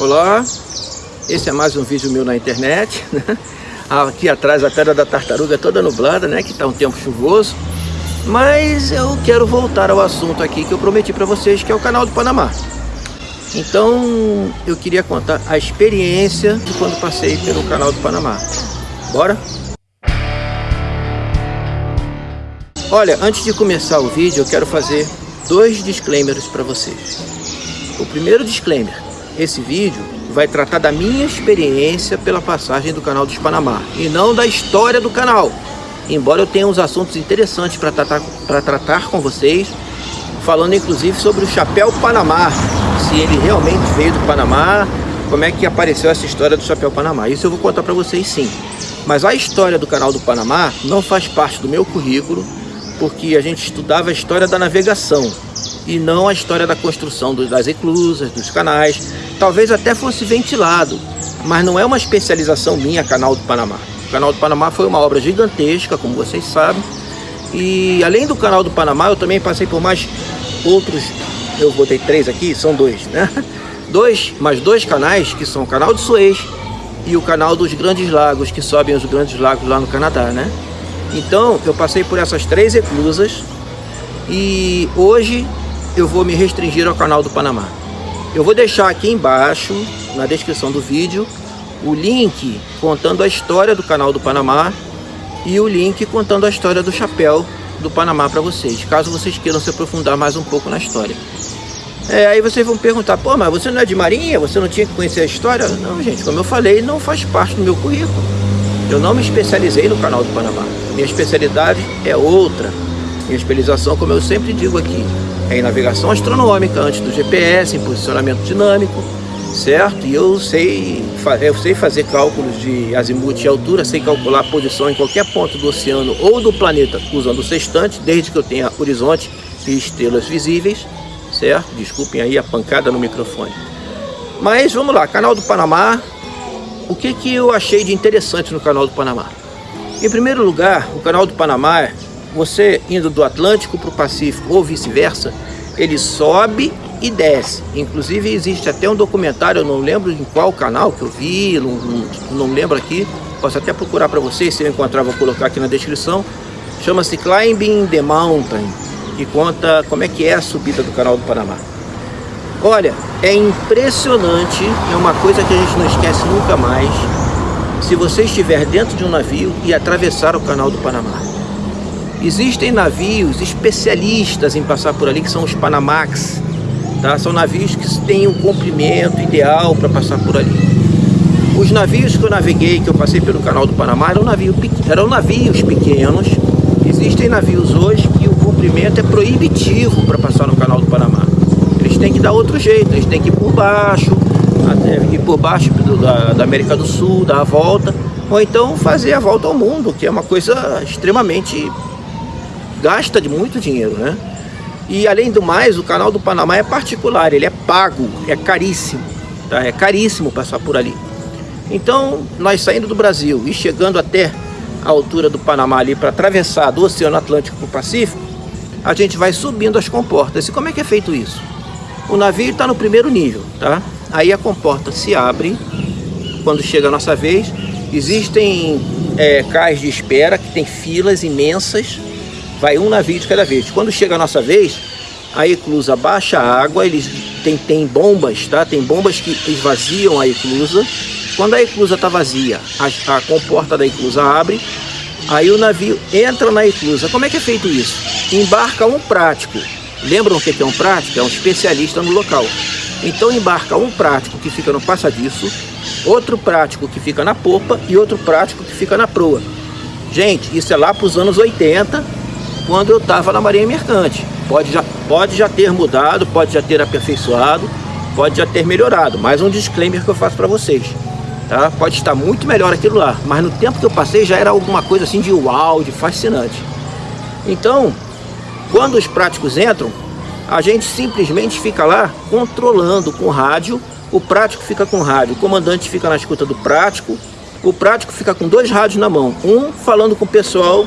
Olá, esse é mais um vídeo meu na internet. Né? Aqui atrás a pedra da tartaruga é toda nublada, né? Que está um tempo chuvoso. Mas eu quero voltar ao assunto aqui que eu prometi para vocês, que é o canal do Panamá. Então eu queria contar a experiência de quando passei pelo canal do Panamá. Bora? Olha, antes de começar o vídeo, eu quero fazer dois disclaimers para vocês. O primeiro disclaimer, esse vídeo vai tratar da minha experiência pela passagem do canal dos Panamá e não da história do canal. Embora eu tenha uns assuntos interessantes para tratar, tratar com vocês, falando inclusive sobre o chapéu Panamá, se ele realmente veio do Panamá, como é que apareceu essa história do chapéu Panamá. Isso eu vou contar para vocês sim. Mas a história do canal do Panamá não faz parte do meu currículo, porque a gente estudava a história da navegação e não a história da construção das eclusas, dos canais. Talvez até fosse ventilado, mas não é uma especialização minha, Canal do Panamá. O Canal do Panamá foi uma obra gigantesca, como vocês sabem, e além do Canal do Panamá, eu também passei por mais outros, eu botei três aqui, são dois, né? Dois, mais dois canais, que são o Canal de Suez e o Canal dos Grandes Lagos, que sobem os Grandes Lagos lá no Canadá, né? Então, eu passei por essas três eclusas e hoje eu vou me restringir ao canal do Panamá. Eu vou deixar aqui embaixo, na descrição do vídeo, o link contando a história do canal do Panamá e o link contando a história do chapéu do Panamá para vocês, caso vocês queiram se aprofundar mais um pouco na história. É, aí vocês vão perguntar, pô, mas você não é de marinha? Você não tinha que conhecer a história? Não, gente, como eu falei, não faz parte do meu currículo. Eu não me especializei no canal do Panamá. Minha especialidade é outra. Minha especialização, como eu sempre digo aqui, é em navegação astronômica, antes do GPS, em posicionamento dinâmico, certo? E eu sei, eu sei fazer cálculos de azimuth e altura, sei calcular a posição em qualquer ponto do oceano ou do planeta usando o sextante, desde que eu tenha horizonte e estrelas visíveis, certo? Desculpem aí a pancada no microfone. Mas vamos lá, canal do Panamá. O que, que eu achei de interessante no canal do Panamá? Em primeiro lugar, o canal do Panamá você indo do Atlântico para o Pacífico ou vice-versa, ele sobe e desce. Inclusive existe até um documentário, eu não lembro em qual canal que eu vi, não, não, não lembro aqui, posso até procurar para vocês, se eu encontrar vou colocar aqui na descrição. Chama-se Climbing the Mountain, que conta como é que é a subida do canal do Panamá. Olha, é impressionante, é uma coisa que a gente não esquece nunca mais, se você estiver dentro de um navio e atravessar o canal do Panamá. Existem navios especialistas em passar por ali, que são os Panamax. Tá? São navios que têm um comprimento ideal para passar por ali. Os navios que eu naveguei, que eu passei pelo canal do Panamá, eram, navio, eram navios pequenos. Existem navios hoje que o comprimento é proibitivo para passar no canal do Panamá. Eles têm que dar outro jeito, eles têm que ir por baixo, até ir por baixo do, da, da América do Sul, dar a volta, ou então fazer a volta ao mundo, que é uma coisa extremamente gasta de muito dinheiro, né? E além do mais, o canal do Panamá é particular, ele é pago, é caríssimo, tá? É caríssimo passar por ali. Então, nós saindo do Brasil e chegando até a altura do Panamá ali para atravessar do Oceano Atlântico para o Pacífico, a gente vai subindo as comportas. E como é que é feito isso? O navio está no primeiro nível, tá? Aí a comporta se abre, quando chega a nossa vez, existem é, cais de espera que tem filas imensas vai um navio de cada vez. Quando chega a nossa vez, a eclusa baixa a água, eles tem, tem bombas, tá? Tem bombas que esvaziam a eclusa. Quando a eclusa está vazia, a, a comporta da eclusa abre, aí o navio entra na eclusa. Como é que é feito isso? Embarca um prático. Lembram o que é um prático? É um especialista no local. Então embarca um prático que fica no passadiço, outro prático que fica na popa e outro prático que fica na proa. Gente, isso é lá para os anos 80, quando eu estava na Marinha Mercante. Pode já, pode já ter mudado, pode já ter aperfeiçoado, pode já ter melhorado. Mais um disclaimer que eu faço para vocês. Tá? Pode estar muito melhor aquilo lá, mas no tempo que eu passei já era alguma coisa assim de uau, de fascinante. Então, quando os práticos entram, a gente simplesmente fica lá controlando com rádio, o prático fica com rádio, o comandante fica na escuta do prático, o prático fica com dois rádios na mão, um falando com o pessoal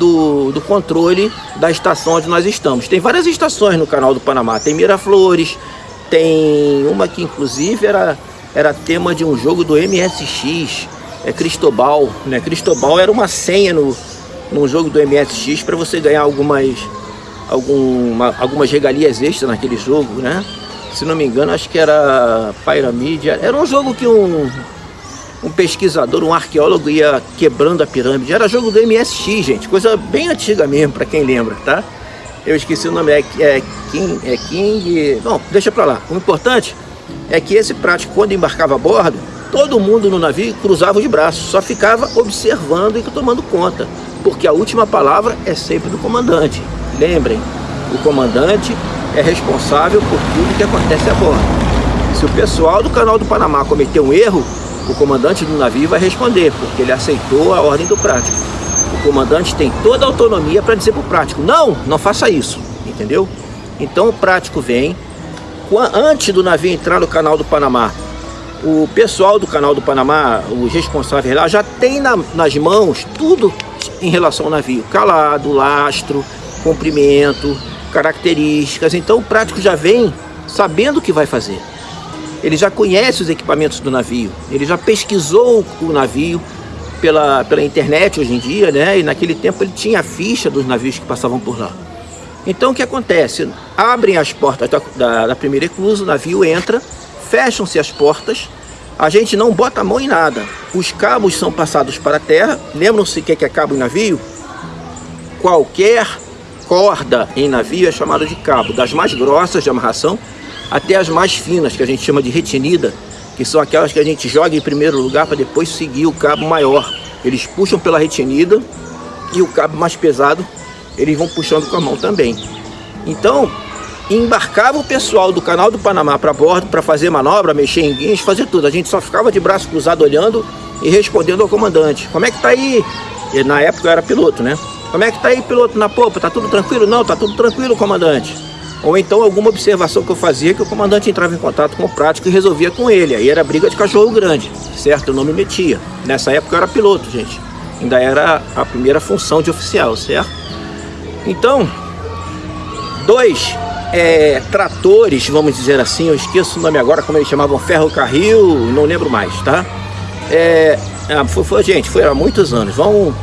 do, do controle da estação onde nós estamos. Tem várias estações no canal do Panamá. Tem Miraflores, tem uma que inclusive era era tema de um jogo do MSX, é Cristobal, né? Cristobal era uma senha no, no jogo do MSX para você ganhar algumas, alguma, algumas regalias extras naquele jogo, né? Se não me engano, acho que era Pyramid, era um jogo que um, um pesquisador, um arqueólogo ia quebrando a pirâmide. Era jogo do MSX, gente, coisa bem antiga mesmo, para quem lembra, tá? Eu esqueci o nome, é, é King, é King... Bom, deixa pra lá. O importante é que esse prático, quando embarcava a bordo, todo mundo no navio cruzava os braços, só ficava observando e tomando conta, porque a última palavra é sempre do comandante. Lembrem, o comandante é responsável por tudo que acontece a bordo. Se o pessoal do canal do Panamá cometer um erro, o comandante do navio vai responder, porque ele aceitou a ordem do prático. O comandante tem toda a autonomia para dizer para o prático, não, não faça isso, entendeu? Então o prático vem, antes do navio entrar no canal do Panamá, o pessoal do canal do Panamá, os responsáveis lá, já tem na, nas mãos tudo em relação ao navio. Calado, lastro, comprimento, características. Então o prático já vem sabendo o que vai fazer. Ele já conhece os equipamentos do navio, ele já pesquisou o navio pela, pela internet hoje em dia, né? E naquele tempo ele tinha a ficha dos navios que passavam por lá. Então o que acontece? Abrem as portas da, da, da primeira eclusa, o navio entra, fecham-se as portas, a gente não bota a mão em nada. Os cabos são passados para a terra. Lembram-se o que é cabo em navio? Qualquer corda em navio é chamada de cabo, das mais grossas de amarração até as mais finas, que a gente chama de retinida, que são aquelas que a gente joga em primeiro lugar para depois seguir o cabo maior. Eles puxam pela retinida e o cabo mais pesado eles vão puxando com a mão também. Então, embarcava o pessoal do canal do Panamá para bordo para fazer manobra, mexer em guincho, fazer tudo. A gente só ficava de braço cruzado olhando e respondendo ao comandante. Como é que tá aí? E na época eu era piloto, né? Como é que tá aí, piloto, na popa? Tá tudo tranquilo? Não, tá tudo tranquilo, comandante. Ou então alguma observação que eu fazia que o comandante entrava em contato com o prático e resolvia com ele. Aí era briga de cachorro grande, certo? Eu não me metia. Nessa época eu era piloto, gente. Ainda era a primeira função de oficial, certo? Então, dois é, tratores, vamos dizer assim, eu esqueço o nome agora, como eles chamavam, ferro-carril, não lembro mais, tá? É, ah, foi, foi, gente, foi há muitos anos. Vão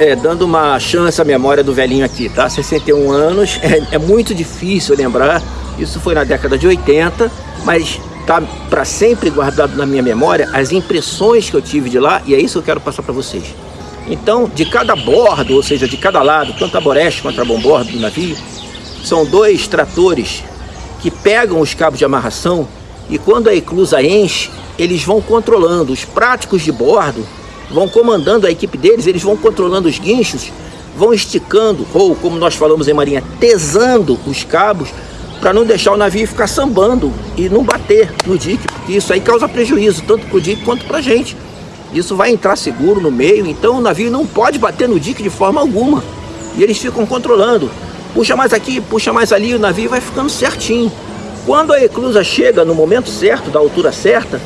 é, dando uma chance à memória do velhinho aqui, tá? 61 anos, é, é muito difícil lembrar, isso foi na década de 80, mas tá para sempre guardado na minha memória as impressões que eu tive de lá e é isso que eu quero passar para vocês. Então, de cada bordo, ou seja, de cada lado, tanto a boreste quanto a bombordo do navio, são dois tratores que pegam os cabos de amarração e quando a eclusa enche, eles vão controlando. Os práticos de bordo vão comandando a equipe deles, eles vão controlando os guinchos, vão esticando, ou como nós falamos em marinha, tesando os cabos, para não deixar o navio ficar sambando e não bater no dique, porque isso aí causa prejuízo, tanto para o dique quanto para a gente. Isso vai entrar seguro no meio, então o navio não pode bater no dique de forma alguma. E eles ficam controlando. Puxa mais aqui, puxa mais ali, o navio vai ficando certinho. Quando a eclusa chega no momento certo, da altura certa,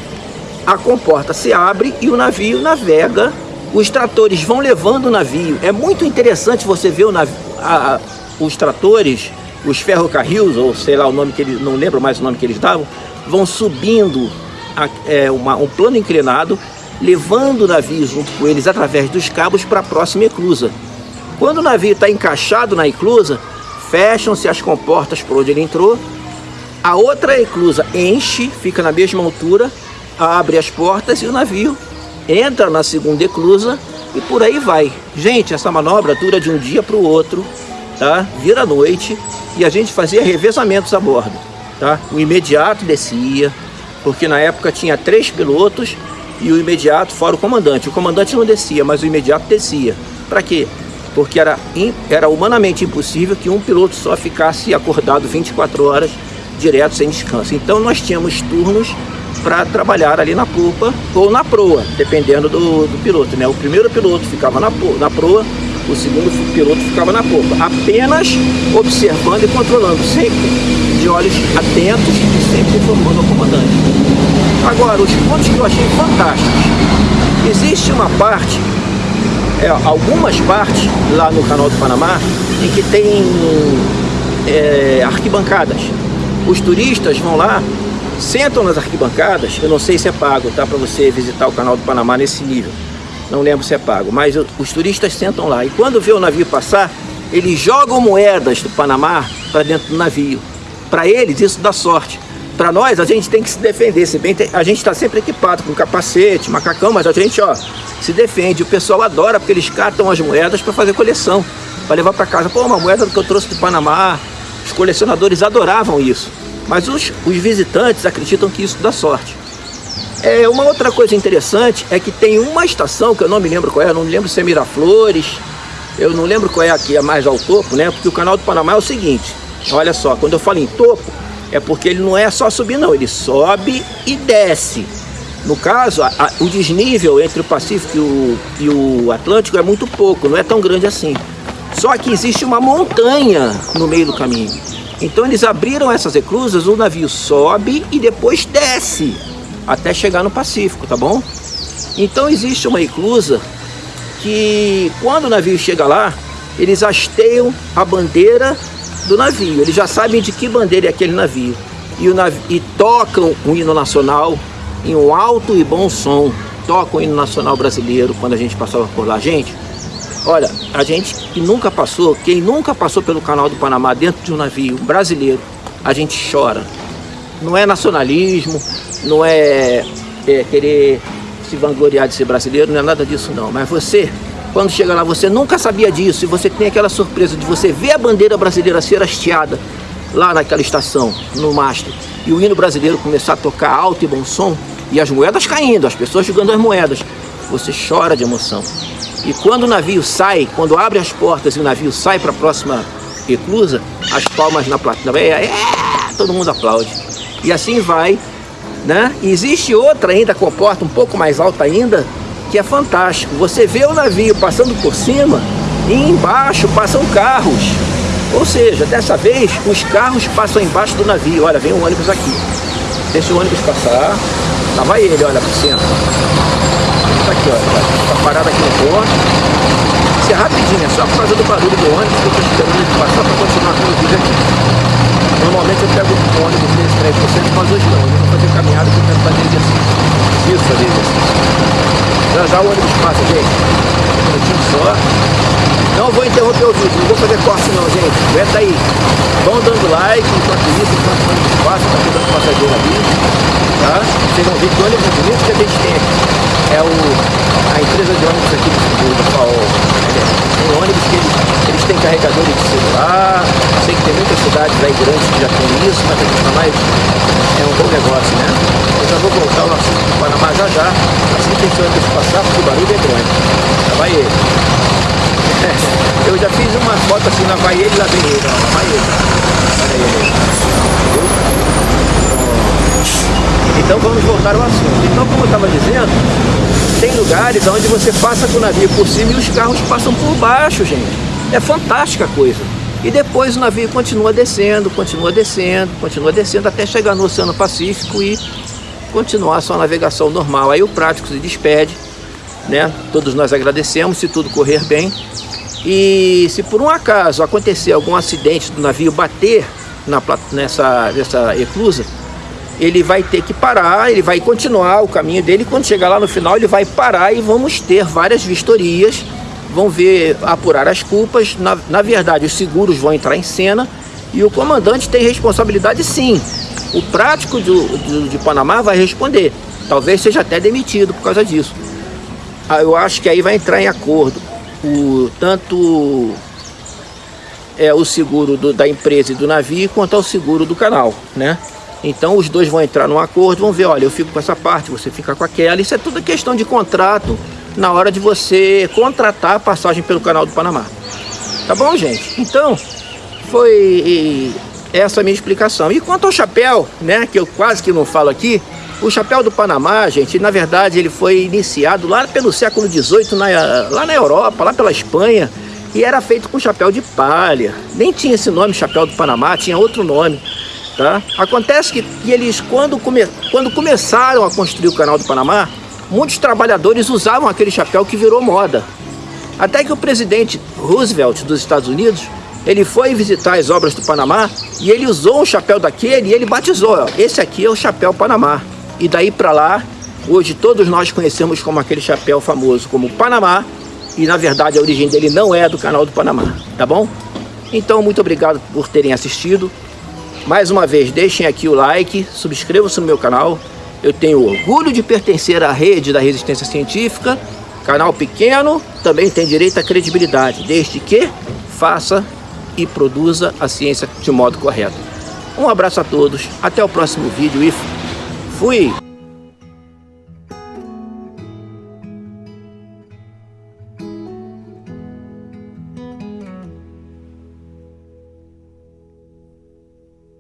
a comporta se abre e o navio navega. Os tratores vão levando o navio. É muito interessante você ver navio, a, os tratores, os ferrocarris, ou sei lá o nome que eles, não lembro mais o nome que eles davam, vão subindo a, é, uma, um plano inclinado, levando o navio junto com eles através dos cabos para a próxima eclusa. Quando o navio está encaixado na eclusa, fecham-se as comportas por onde ele entrou, a outra eclusa enche, fica na mesma altura, abre as portas e o navio entra na segunda eclusa e por aí vai. Gente, essa manobra dura de um dia para o outro, tá? Vira noite e a gente fazia revezamentos a bordo, tá? O imediato descia, porque na época tinha três pilotos e o imediato fora o comandante. O comandante não descia, mas o imediato descia. Para quê? Porque era, era humanamente impossível que um piloto só ficasse acordado 24 horas direto sem descanso. Então nós tínhamos turnos para trabalhar ali na polpa ou na proa, dependendo do, do, piloto. Né? O primeiro piloto ficava na, na proa, o segundo piloto ficava na polpa, apenas observando e controlando, sempre de olhos atentos e sempre informando ao comandante. Agora, os pontos que eu achei fantásticos. Existe uma parte, é, algumas partes lá no canal do Panamá, em que tem é, arquibancadas. Os turistas vão lá sentam nas arquibancadas, eu não sei se é pago, tá? Para você visitar o canal do Panamá nesse nível. Não lembro se é pago, mas os turistas sentam lá. E quando vê o navio passar, eles jogam moedas do Panamá para dentro do navio. Para eles, isso dá sorte. Para nós, a gente tem que se defender. Se bem, a gente está sempre equipado com capacete, macacão, mas a gente, ó, se defende. O pessoal adora porque eles catam as moedas para fazer coleção, para levar para casa. Pô, uma moeda que eu trouxe do Panamá. Os colecionadores adoravam isso. Mas os, os visitantes acreditam que isso dá sorte. É, uma outra coisa interessante é que tem uma estação, que eu não me lembro qual é, não me lembro se é Miraflores, eu não lembro qual é aqui, é mais ao topo, né? Porque o canal do Panamá é o seguinte, olha só, quando eu falo em topo, é porque ele não é só subir não, ele sobe e desce. No caso, a, a, o desnível entre o Pacífico e o, e o Atlântico é muito pouco, não é tão grande assim. Só que existe uma montanha no meio do caminho. Então eles abriram essas reclusas, o navio sobe e depois desce até chegar no Pacífico, tá bom? Então existe uma reclusa que quando o navio chega lá, eles hasteiam a bandeira do navio. Eles já sabem de que bandeira é aquele navio. E, navio, e tocam o hino nacional em um alto e bom som. Tocam o hino nacional brasileiro quando a gente passava por lá. Gente, olha, a gente que nunca passou, quem nunca passou pelo canal do Panamá dentro de um navio brasileiro, a gente chora. Não é nacionalismo, não é, é querer se vangloriar de ser brasileiro, não é nada disso não. Mas você, quando chega lá, você nunca sabia disso e você tem aquela surpresa de você ver a bandeira brasileira ser hasteada lá naquela estação, no mastro, e o hino brasileiro começar a tocar alto e bom som, e as moedas caindo, as pessoas jogando as moedas, você chora de emoção. E quando o navio sai, quando abre as portas e o navio sai para a próxima reclusa, as palmas na plateia, é, todo mundo aplaude. E assim vai né? E existe outra ainda com a porta um pouco mais alta ainda, que é fantástico. Você vê o navio passando por cima e embaixo passam carros. Ou seja, dessa vez os carros passam embaixo do navio. Olha, vem um ônibus aqui. Deixa o ônibus passar. Lá vai ele, olha, por cima. Tá aqui, olha. Tá parado aqui no ponto. Isso é rapidinho, é só por causa do barulho do ônibus que eu tô esperando ele passar para continuar com o vídeo aqui. Normalmente eu pego o ônibus desse 3%, mas hoje não. Eu vou fazer caminhada que eu quero fazer exercício. Isso, fazer exercício. Já já o ônibus passa, gente. Um minutinho só. Não vou interromper o vídeo, não vou fazer corte não, gente. Aguenta aí. Vão dando like enquanto isso, enquanto o ônibus passa, tá dando passageiro ali. Tá? Vocês vão ver que ônibus bonito que a gente tem aqui. É o, a empresa de ônibus aqui do, do Paulo. Tem ônibus que eles, eles têm carregadores de celular, sei que tem muitas cidades aí grandes que já tem isso, mas aqui no mais é um bom negócio, né? Eu já vou voltar ao assunto do Panamá já já, assim que esse ônibus passar, porque o barulho é grande. Lá vai ele. Eu já fiz uma foto assim, lá vai ele, lá vem ele, lá vai ele. Olha ele. Então vamos voltar ao assunto. Então, como eu estava dizendo, tem lugares onde você passa com o navio por cima e os carros passam por baixo, gente. É fantástica a coisa. E depois o navio continua descendo, continua descendo, continua descendo até chegar no Oceano Pacífico e continuar sua navegação normal. Aí o prático se despede, né? Todos nós agradecemos se tudo correr bem. E se por um acaso acontecer algum acidente do navio bater na, nessa, nessa eclusa, ele vai ter que parar, ele vai continuar o caminho dele. Quando chegar lá no final, ele vai parar e vamos ter várias vistorias vão ver, apurar as culpas. Na, na verdade, os seguros vão entrar em cena e o comandante tem responsabilidade sim. O prático do, de Panamá vai responder. Talvez seja até demitido por causa disso. Ah, eu acho que aí vai entrar em acordo o, tanto é, o seguro do, da empresa e do navio quanto ao seguro do canal, né? Então os dois vão entrar num acordo, vão ver, olha, eu fico com essa parte, você fica com aquela. Isso é tudo questão de contrato na hora de você contratar a passagem pelo canal do Panamá. Tá bom, gente? Então, foi essa a minha explicação. E quanto ao chapéu, né, que eu quase que não falo aqui, o chapéu do Panamá, gente, na verdade ele foi iniciado lá pelo século XVIII, na, lá na Europa, lá pela Espanha, e era feito com chapéu de palha. Nem tinha esse nome, chapéu do Panamá, tinha outro nome. Tá? Acontece que, que eles, quando, come, quando começaram a construir o canal do Panamá, muitos trabalhadores usavam aquele chapéu que virou moda. Até que o presidente Roosevelt dos Estados Unidos Ele foi visitar as obras do Panamá e ele usou um chapéu daquele e ele batizou. Ó, esse aqui é o chapéu Panamá. E daí para lá, hoje todos nós conhecemos como aquele chapéu famoso, como Panamá. E na verdade a origem dele não é do canal do Panamá, tá bom? Então muito obrigado por terem assistido. Mais uma vez, deixem aqui o like, subscrevam-se no meu canal. Eu tenho orgulho de pertencer à rede da resistência científica. Canal pequeno também tem direito à credibilidade, desde que faça e produza a ciência de modo correto. Um abraço a todos, até o próximo vídeo e fui!